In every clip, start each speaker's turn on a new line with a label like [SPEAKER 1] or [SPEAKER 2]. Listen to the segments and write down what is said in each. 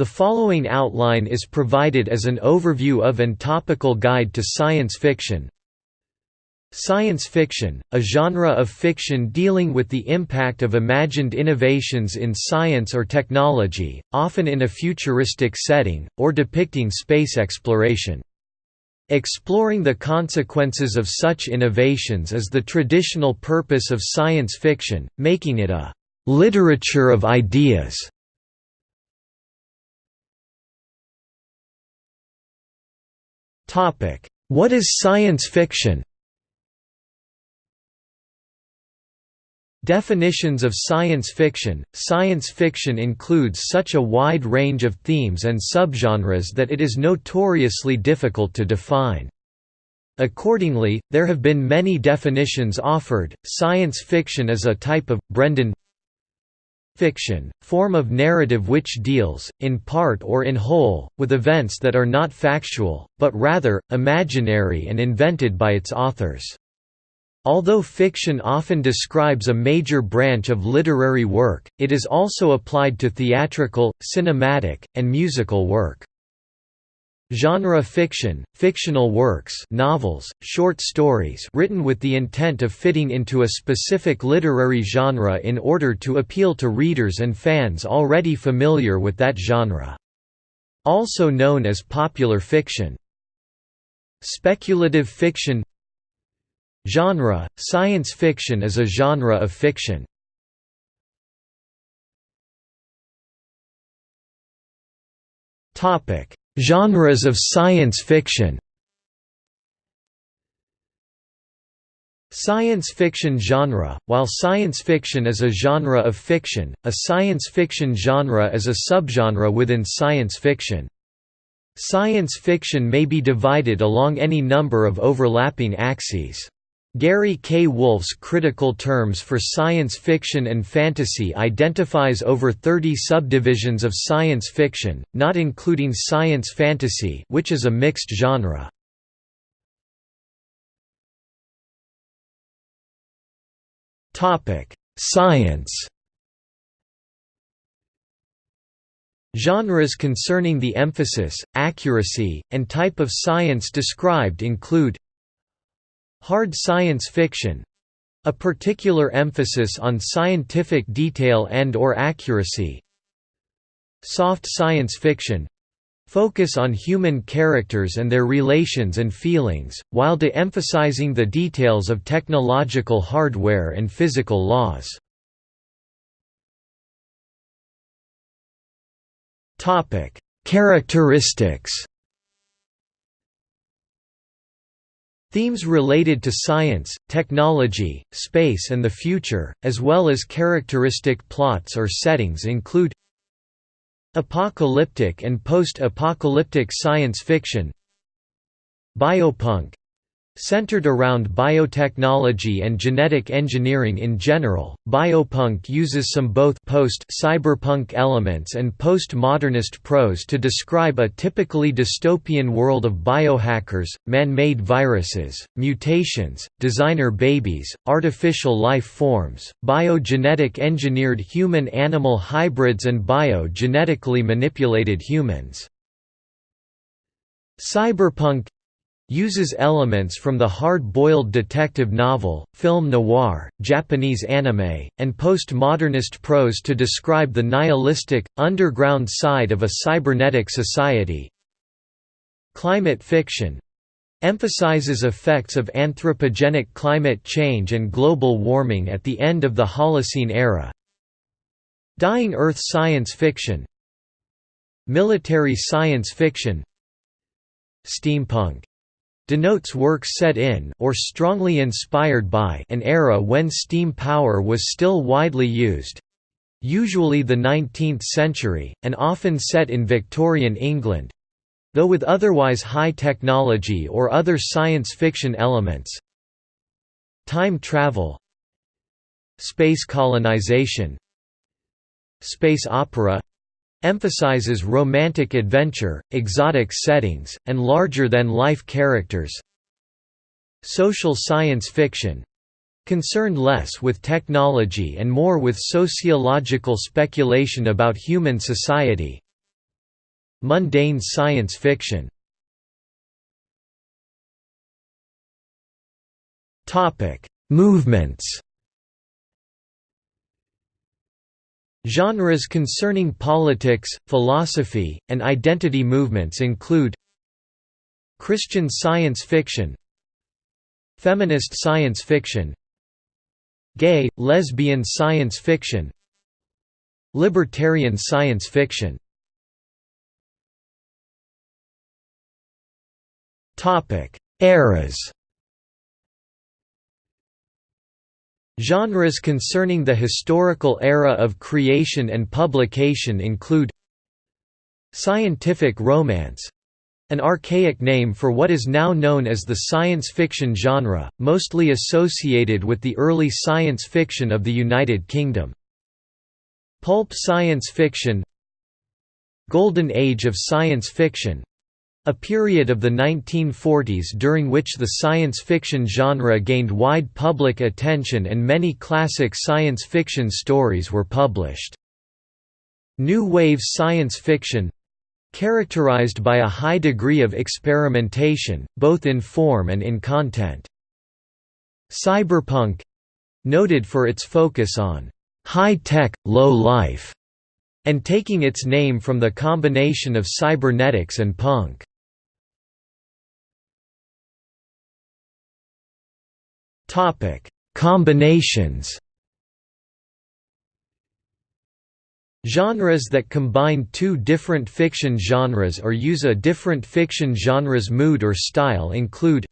[SPEAKER 1] The following outline is provided as an overview of and topical guide to science fiction. Science fiction, a genre of fiction dealing with the impact of imagined innovations in science or technology, often in a futuristic setting, or depicting space exploration. Exploring the consequences of such innovations is the traditional purpose of science fiction, making it a «literature of ideas». What is science fiction? Definitions of science fiction Science fiction includes such a wide range of themes and subgenres that it is notoriously difficult to define. Accordingly, there have been many definitions offered. Science fiction is a type of Brendan fiction, form of narrative which deals, in part or in whole, with events that are not factual, but rather, imaginary and invented by its authors. Although fiction often describes a major branch of literary work, it is also applied to theatrical, cinematic, and musical work. Genre fiction, fictional works novels, short stories written with the intent of fitting into a specific literary genre in order to appeal to readers and fans already familiar with that genre. Also known as popular fiction. Speculative fiction Genre – Science fiction is a genre of fiction. Topic Genres of science fiction Science fiction genre While science fiction is a genre of fiction, a science fiction genre is a subgenre within science fiction. Science fiction may be divided along any number of overlapping axes. Gary K. Wolfe's critical terms for science fiction and fantasy identifies over 30 subdivisions of science fiction, not including science fantasy which is a mixed genre. Science Genres concerning the emphasis, accuracy, and type of science described include Hard science fiction a particular emphasis on scientific detail and or accuracy Soft science fiction focus on human characters and their relations and feelings, while de-emphasizing the details of technological hardware and physical laws. Characteristics Themes related to science, technology, space and the future, as well as characteristic plots or settings include Apocalyptic and post-apocalyptic science fiction Biopunk Centered around biotechnology and genetic engineering in general, biopunk uses some both post-cyberpunk elements and post-modernist prose to describe a typically dystopian world of biohackers, man-made viruses, mutations, designer babies, artificial life forms, biogenetic engineered human-animal hybrids and bio-genetically manipulated humans. Cyberpunk uses elements from the hard-boiled detective novel, film noir, Japanese anime, and postmodernist prose to describe the nihilistic, underground side of a cybernetic society. Climate fiction emphasizes effects of anthropogenic climate change and global warming at the end of the Holocene era. Dying Earth science fiction Military science fiction Steampunk denotes works set in or strongly inspired by an era when steam power was still widely used usually the 19th century, and often set in Victorian England though with otherwise high technology or other science fiction elements. Time travel Space colonization Space opera emphasizes romantic adventure, exotic settings, and larger-than-life characters. Social science fiction concerned less with technology and more with sociological speculation about human society. Mundane science fiction Movements Genres concerning politics, philosophy, and identity movements include Christian science fiction Feminist science fiction Gay, lesbian science fiction Libertarian science fiction. Eras Genres concerning the historical era of creation and publication include Scientific romance an archaic name for what is now known as the science fiction genre, mostly associated with the early science fiction of the United Kingdom. Pulp science fiction Golden Age of science fiction a period of the 1940s during which the science fiction genre gained wide public attention and many classic science fiction stories were published. New Wave science fiction characterized by a high degree of experimentation, both in form and in content. Cyberpunk noted for its focus on high-tech, low-life, and taking its name from the combination of cybernetics and punk. Topic: Combinations. Genres that combine two different fiction genres or use a different fiction genre's mood or style include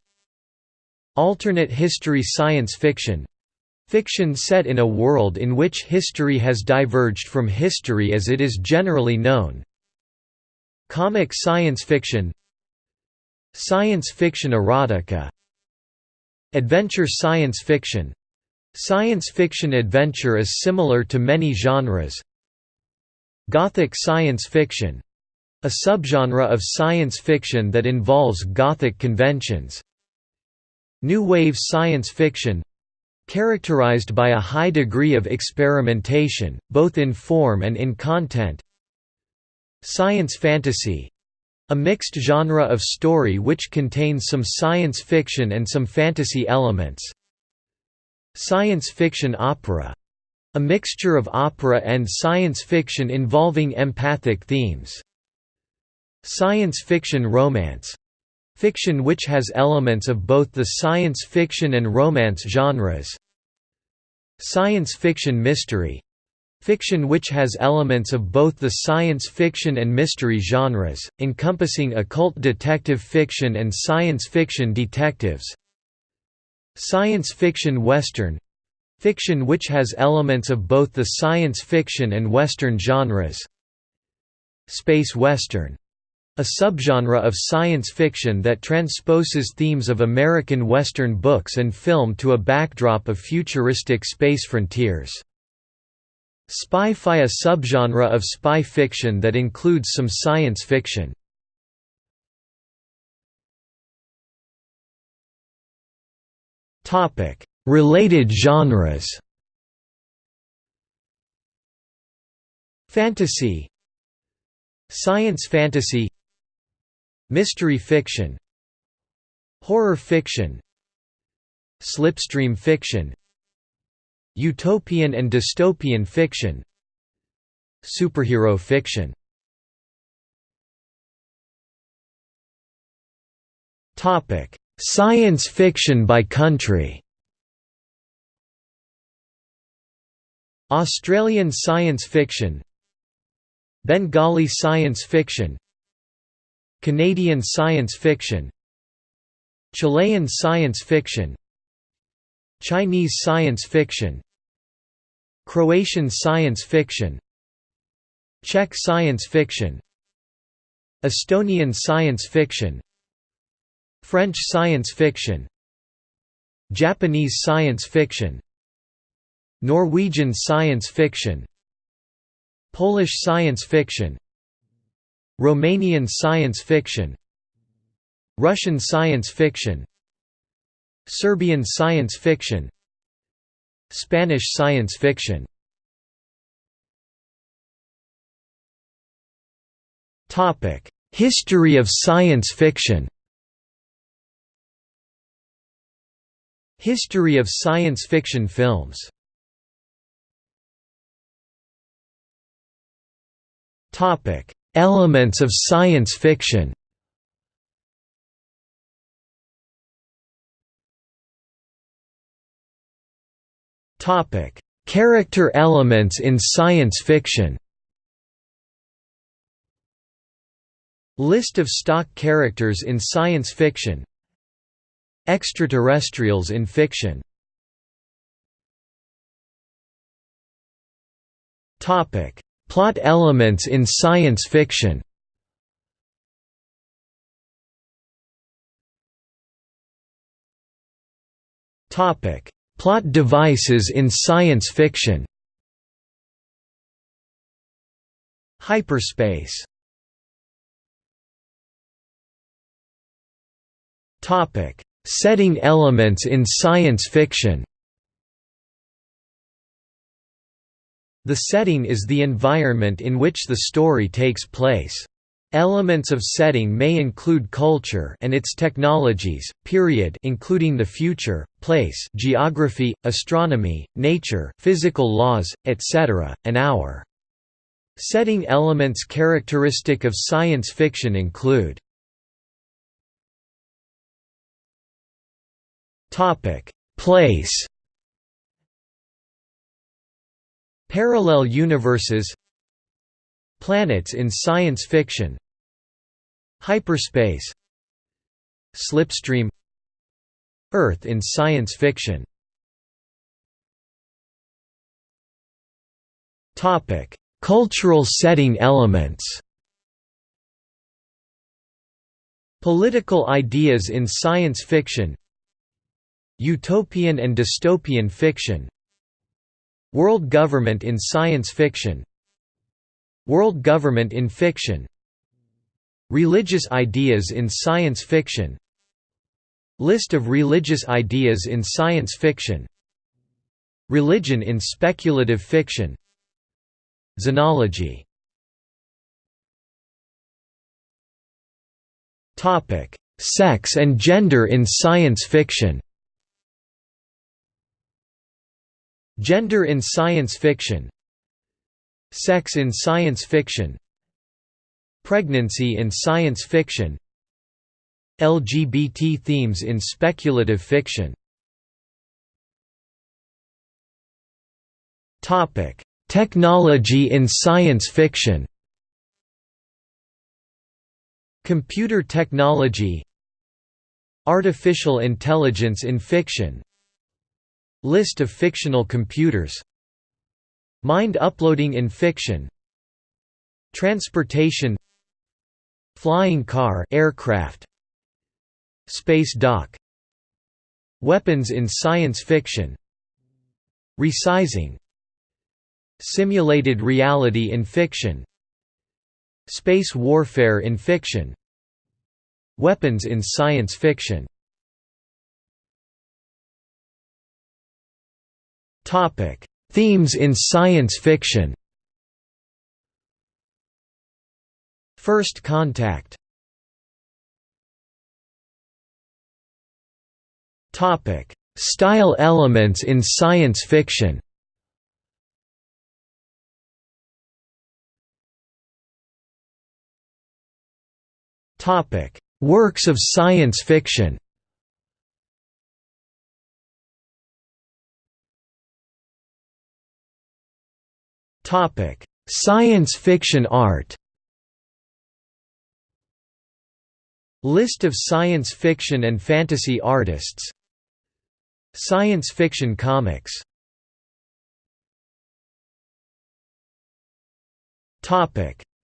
[SPEAKER 1] Alternate history science fiction Fiction set in a world in which history has diverged from history as it is generally known Comic science fiction Science fiction erotica Adventure science fiction. Science fiction adventure is similar to many genres. Gothic science fiction. A subgenre of science fiction that involves Gothic conventions. New Wave science fiction. Characterized by a high degree of experimentation, both in form and in content. Science fantasy a mixed genre of story which contains some science fiction and some fantasy elements. Science fiction opera a mixture of opera and science fiction involving empathic themes. Science fiction romance fiction which has elements of both the science fiction and romance genres. Science fiction mystery Fiction which has elements of both the science fiction and mystery genres, encompassing occult detective fiction and science fiction detectives. Science fiction western Fiction which has elements of both the science fiction and western genres. Space western a subgenre of science fiction that transposes themes of American Western books and film to a backdrop of futuristic space frontiers. Spy-fi a subgenre of spy fiction that includes some science fiction. Related genres. Fantasy. Science fantasy. Mystery fiction. Horror fiction. Slipstream fiction Utopian and dystopian fiction Superhero fiction. Science fiction by country. Australian science fiction Bengali science fiction Canadian science fiction Chilean science fiction Chinese science fiction Croatian science fiction Czech science fiction Estonian science fiction French science fiction Japanese science fiction Norwegian science fiction Polish science fiction Romanian science fiction Russian science fiction Serbian science fiction Spanish science fiction.。History of science fiction History of science fiction films Elements of science fiction Character elements in science fiction. List of stock characters in science fiction. Extraterrestrials in fiction. Topic: Plot elements in science fiction Plot devices in science fiction Hyperspace Topic: Setting elements in science fiction. The setting is the environment in which the story takes place. Elements of setting may include culture and its technologies, period including the future, place geography, astronomy, nature, physical laws, etc., and hour. Setting elements characteristic of science fiction include
[SPEAKER 2] Place.
[SPEAKER 1] Parallel universes. Planets in science fiction. Hyperspace. Slipstream. Earth in science fiction.
[SPEAKER 2] Cultural setting elements.
[SPEAKER 1] Political ideas in science fiction Utopian and dystopian fiction World government in science fiction World government in fiction Religious ideas in science fiction List of religious ideas in science fiction Religion in speculative fiction Xenology. Sex and gender in science fiction. Gender in science fiction Sex in science fiction. Pregnancy in science fiction. LGBT themes in speculative fiction. Technology in science fiction. Computer technology. Artificial intelligence in fiction. List of fictional computers Mind uploading in fiction. Transportation. Flying car aircraft. Space dock. Weapons in science fiction. Resizing. Simulated reality in fiction. Space warfare in fiction. Weapons in science fiction.
[SPEAKER 2] Topic: Themes in science fiction.
[SPEAKER 1] First contact.
[SPEAKER 2] Topic: Style elements in science fiction. Topic: Works of science fiction. Science fiction art.
[SPEAKER 1] List of science fiction and fantasy artists. Science fiction comics.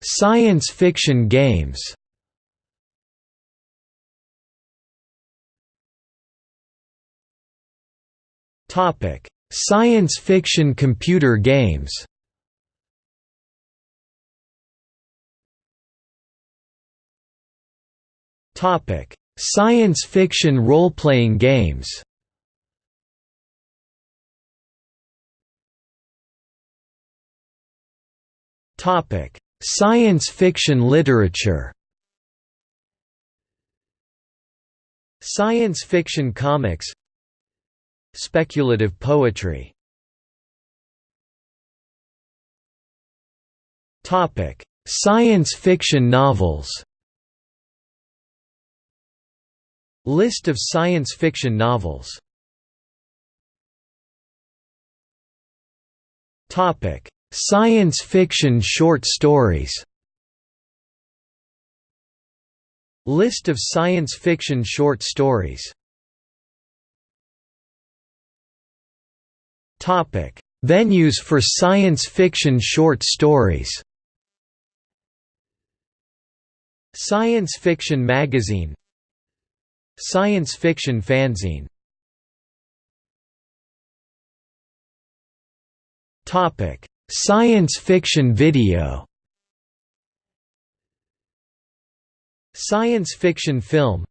[SPEAKER 2] Science fiction games. Topic: Science fiction computer games. Topic: Science fiction role-playing games. Topic: Science fiction literature.
[SPEAKER 1] Science fiction comics. Speculative poetry.
[SPEAKER 2] Science fiction novels
[SPEAKER 1] List of science fiction novels.
[SPEAKER 2] Science fiction short stories.
[SPEAKER 1] List of science fiction short stories.
[SPEAKER 2] Topic Venues for science fiction short stories.
[SPEAKER 1] Science Fiction Magazine Science Fiction Fanzine.
[SPEAKER 2] Science fiction video.
[SPEAKER 1] Science fiction film.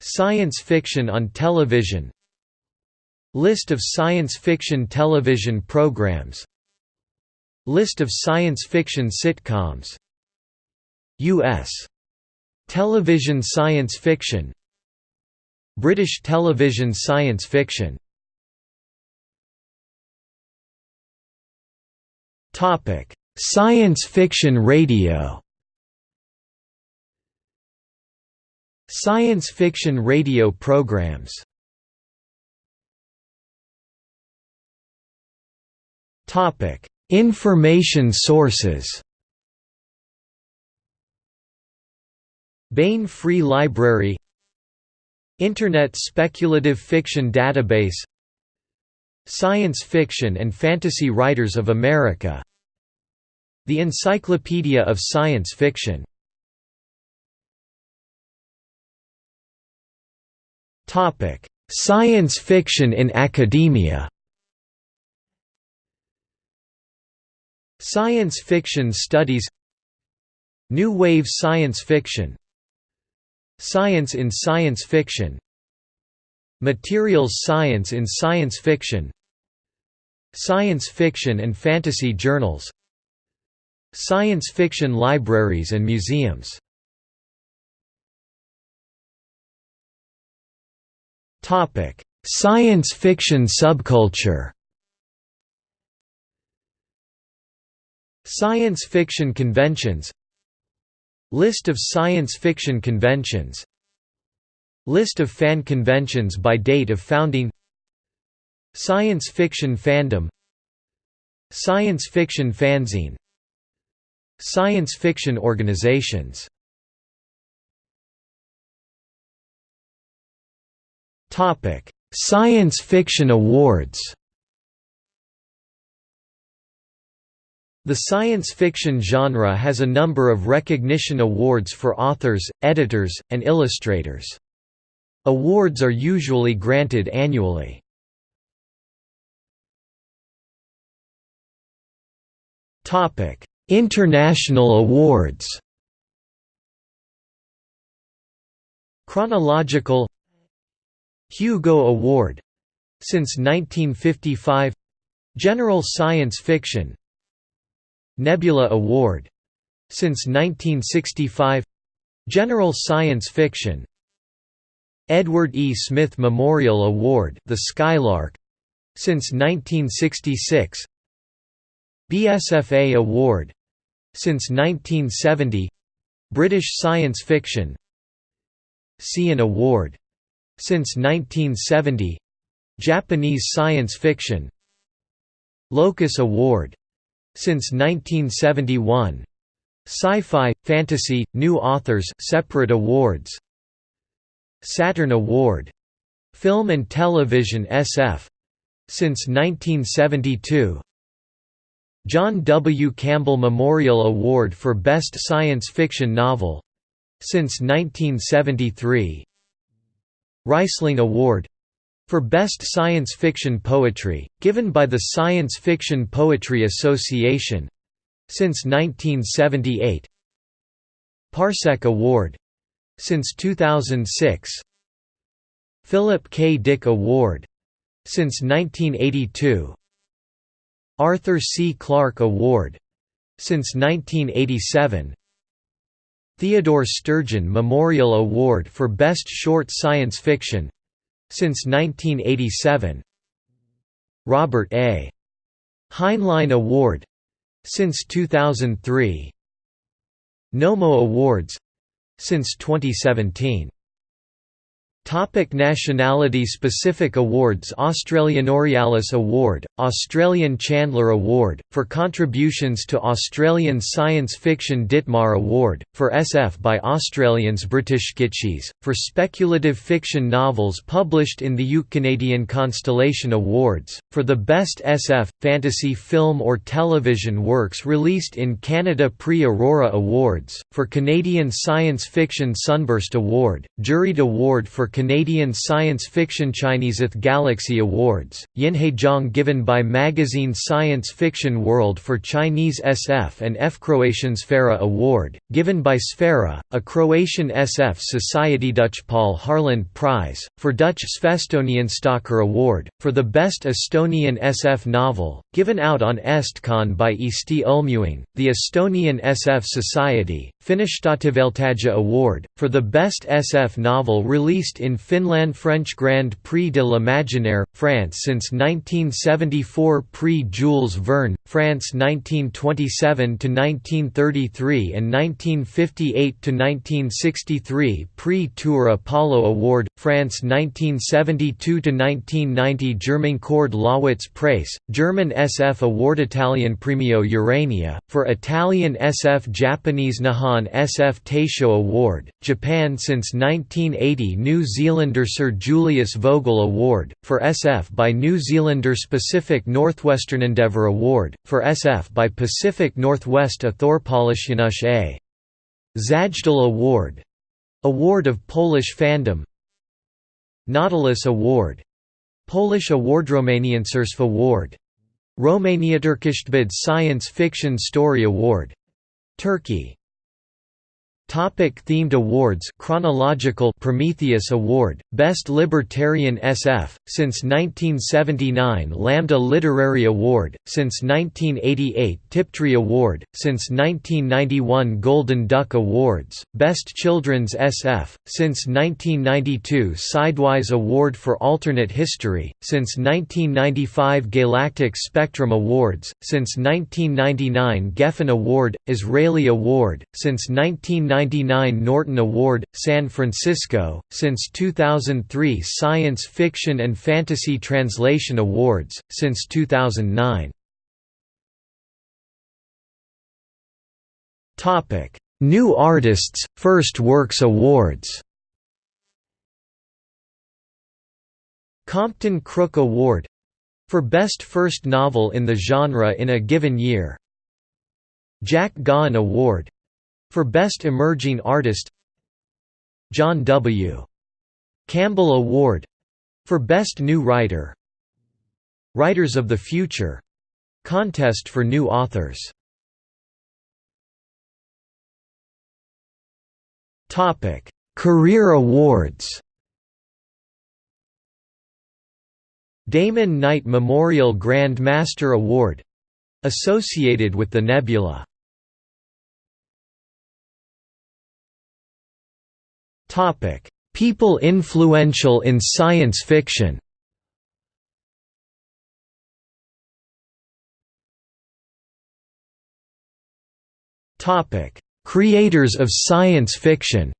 [SPEAKER 1] Science fiction on television. List of science fiction television programs. List of science fiction sitcoms. U.S. Television science fiction British television science fiction.
[SPEAKER 2] Science fiction radio.
[SPEAKER 1] Science fiction radio programs.
[SPEAKER 2] Information sources.
[SPEAKER 1] Baen Free Library Internet Speculative Fiction Database Science Fiction and Fantasy Writers of America The Encyclopedia of Science Fiction.
[SPEAKER 2] Science fiction in academia.
[SPEAKER 1] Science fiction studies New Wave Science Fiction Science in Science Fiction. Materials Science in Science Fiction. Science fiction and fantasy journals. Science fiction libraries and museums.
[SPEAKER 2] Science fiction subculture.
[SPEAKER 1] Science fiction conventions List of science fiction conventions. List of fan conventions by date of founding. Science fiction fandom. Science fiction fanzine. Science fiction organizations.
[SPEAKER 2] Science fiction awards
[SPEAKER 1] The science fiction genre has a number of recognition awards for authors, editors, and illustrators. Awards are usually granted annually.
[SPEAKER 2] International awards.
[SPEAKER 1] Chronological. Hugo Award. Since 1955 General Science Fiction Nebula Award. Since 1965 General Science Fiction. Edward E. Smith Memorial Award The Skylark. Since 1966 BSFA Award. Since 1970 British Science Fiction. Seiun Award. Since 1970 Japanese Science Fiction. Locus Award since 1971 Sci-Fi, Fantasy, New Authors separate awards. Saturn Award. Film and Television SF since 1972 John W. Campbell Memorial Award for Best Science Fiction Novel. Since 1973 Rhysling Award for Best Science Fiction Poetry, given by the Science Fiction Poetry Association since 1978 Parsec Award since 2006 Philip K. Dick Award since 1982 Arthur C. Clarke Award since 1987 Theodore Sturgeon Memorial Award for Best Short Science Fiction since 1987 Robert A. Heinlein Award since 2003 Nommo Awards since 2017 Topic nationality specific awards Australian Aurealis Award, Australian Chandler Award, for contributions to Australian science fiction Ditmar Award, for SF by Australians British Gitches, for speculative fiction novels published in the UK Canadian Constellation Awards, for the best SF, fantasy film or television works released in Canada Prix Aurora Awards, for Canadian Science Fiction Sunburst Award, Juried Award for Canadian Science Fiction Chineseth Galaxy Awards, Yinhejong given by magazine Science Fiction World for Chinese SF and F Croatian Sfera Award, given by Sfera, a Croatian SF society Dutch Paul Harland Prize, for Dutch Svestonian Stalker Award, for the Best Estonian SF Novel, given out on Estcon by Eesti Ulmeühing, the Estonian SF Society, Finnish Tähtivaeltaja Award, for the Best SF Novel released in Finland French Grand Prix de l'Imaginaire, France since 1974 Prix Jules Verne, France 1927–1933 and 1958–1963 Prix Tour Apollo Award, France 1972–1990 German Kurd Lasswitz Preis, German SF Award Italian Premio Urania, for Italian SF Japanese Nihon SF Taisho Award, Japan since 1980 New Zealander Sir Julius Vogel Award, for SF by New Zealander Pacific Northwestern Endeavour Award, for SF by Pacific Northwest A Thorpolisjanusz A. Zajdal Award Award of Polish Fandom Nautilus Award Polish Award Romanian Romaniancerstv Award Romania Turkishtbid Science Fiction Story Award Turkey Topic themed awards Chronological Prometheus Award, Best Libertarian SF, since 1979 Lambda Literary Award, since 1988 Tiptree Award, since 1991 Golden Duck Awards, Best Children's SF, since 1992 Sidewise Award for Alternate History, since 1995 Galactic Spectrum Awards, since 1999 Geffen Award, Israeli Award, since 1990 1999 Norton Award, San Francisco, since 2003 Science Fiction and Fantasy Translation Awards, since 2009. New Artists, First Works Awards Compton Crook Award for Best First Novel in the Genre in a Given Year Jack Gaughan Award for Best Emerging Artist John W. Campbell Award. For Best New Writer Writers of the Future Contest for New Authors. Career Awards. Damon Knight Memorial Grand Master Award associated with the Nebula People influential in science fiction. Topic: Creators of science fiction.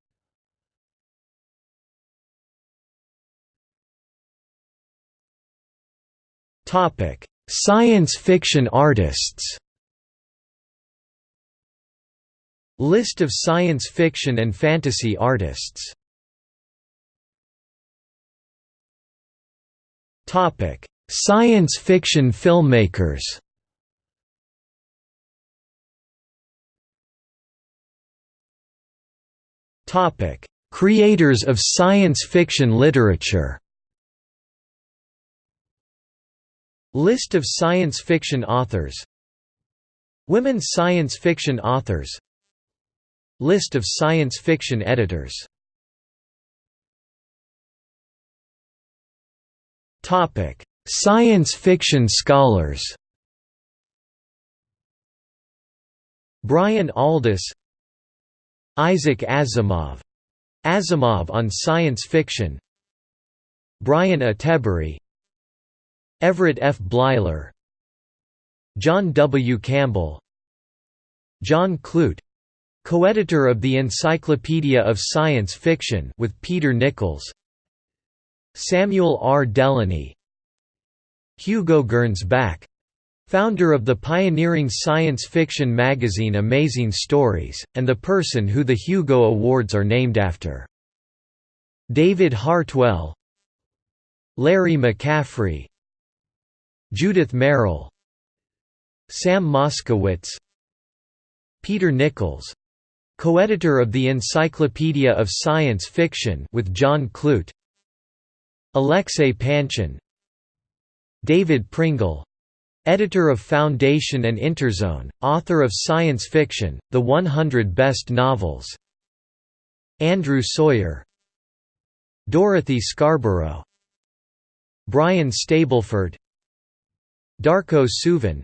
[SPEAKER 1] Topic: Science fiction artists. List of science fiction and fantasy artists. Science fiction filmmakers. Creators of science fiction literature. List of science fiction authors. Women science fiction authors List of science fiction editors. Science fiction scholars. Brian Aldiss Isaac Asimov. Asimov on science fiction. Brian Attebery Everett F. Bleiler John W. Campbell. John Clute co-editor of the Encyclopedia of Science Fiction with Peter Nichols Samuel R. Delany Hugo Gernsback founder of the pioneering science fiction magazine Amazing Stories, and the person who the Hugo Awards are named after. David Hartwell Larry McCaffery Judith Merril Sam Moskowitz Peter Nichols co-editor of the Encyclopedia of Science Fiction with John Clute Alexei Panshin David Pringle editor of Foundation and Interzone, author of science fiction, The 100 Best Novels Andrew Sawyer Dorothy Scarborough Brian Stableford Darko Suvin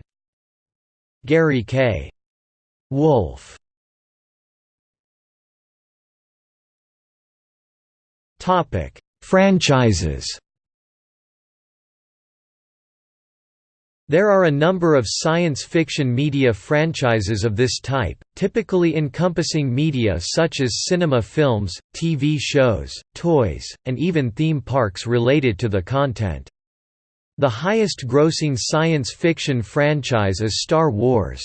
[SPEAKER 1] Gary K. Wolfe Franchises There are a number of science fiction media franchises of this type, typically encompassing media such as cinema films, TV shows, toys, and even theme parks related to the content. The highest-grossing science fiction franchise is Star Wars.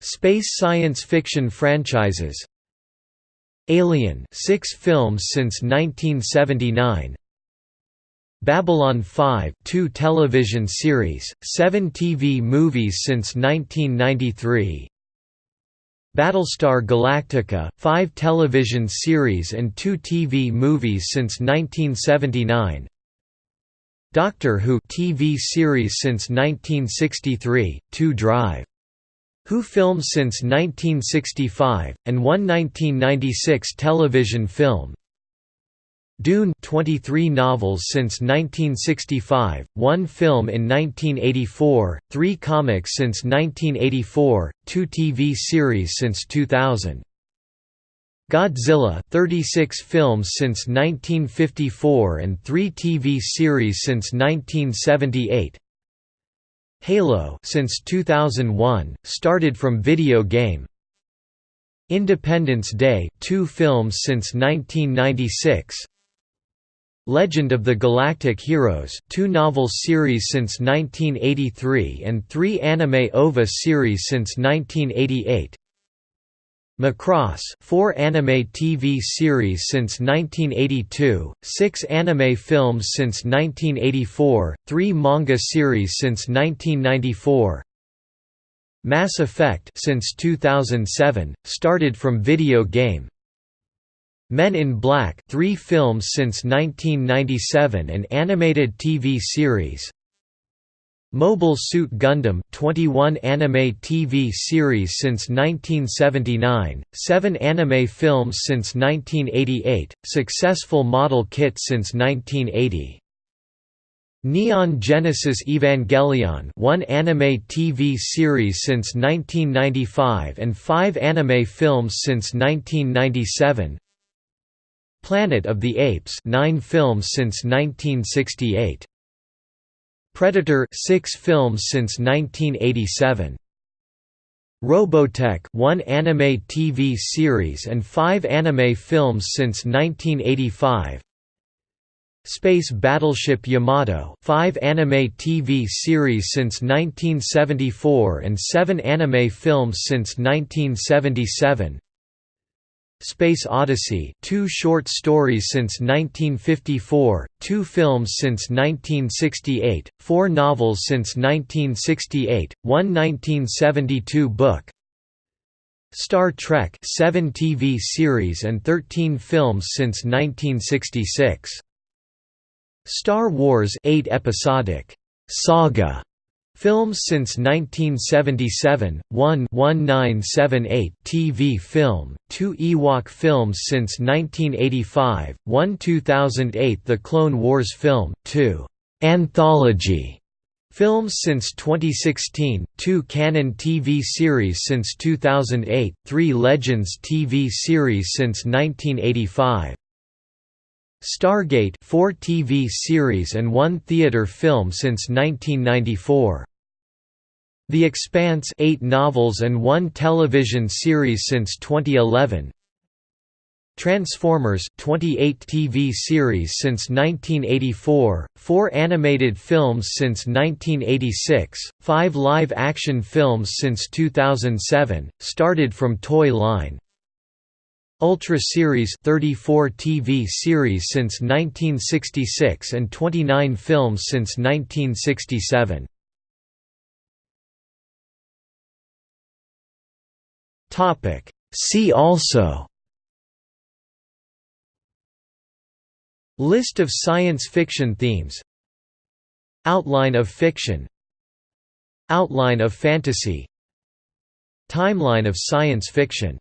[SPEAKER 1] Space science fiction franchises Alien 6 films since 1979 Babylon 5 two television series, seven TV movies since 1993 Battlestar Galactica, five television series and two TV movies since 1979 Doctor Who TV series since 1963, two Drive. Who films since 1965, and one 1996 television film Dune 23 novels since 1965, one film in 1984, three comics since 1984, two TV series since 2000. Godzilla 36 films since 1954 and 3 TV series since 1978 Halo since 2001 started from video game. Independence Day 2 films since 1996 Legend of the Galactic Heroes two novel series since 1983 and three anime OVA series since 1988 Macross four anime TV series since 1982, six anime films since 1984, three manga series since 1994 Mass Effect since 2007, started from video game. Men in Black three films since 1997 and animated TV series Mobile Suit Gundam 21 anime TV series since 1979, 7 anime films since 1988, successful model kit since 1980. Neon Genesis Evangelion one anime TV series since 1995 and 5 anime films since 1997 Planet of the Apes 9 films since 1968 Predator 6 films since 1987. Robotech one anime TV series and 5 anime films since 1985. Space Battleship Yamato 5 anime TV series since 1974 and 7 anime films since 1977. Space Odyssey two short stories since 1954, two films since 1968, four novels since 1968, one 1972 book Star Trek seven TV series and 13 films since 1966. Star Wars eight episodic saga Films since 1977, 1 1978 TV film, 2 Ewok films since 1985, 1 2008 The Clone Wars film, 2 «anthology» Films since 2016, two canon TV series since 2008, three Legends TV series since 1985. Stargate four TV series and one theater film since 1994. The Expanse eight novels and one television series since 2011. Transformers 28 TV series since 1984, 4 animated films since 1986, 5 live-action films since 2007, started from Toy Line. Ultra Series 34 TV series since 1966 and 29 films since 1967. Topic See also List of science fiction themes Outline of fiction Outline of fantasy Timeline of science fiction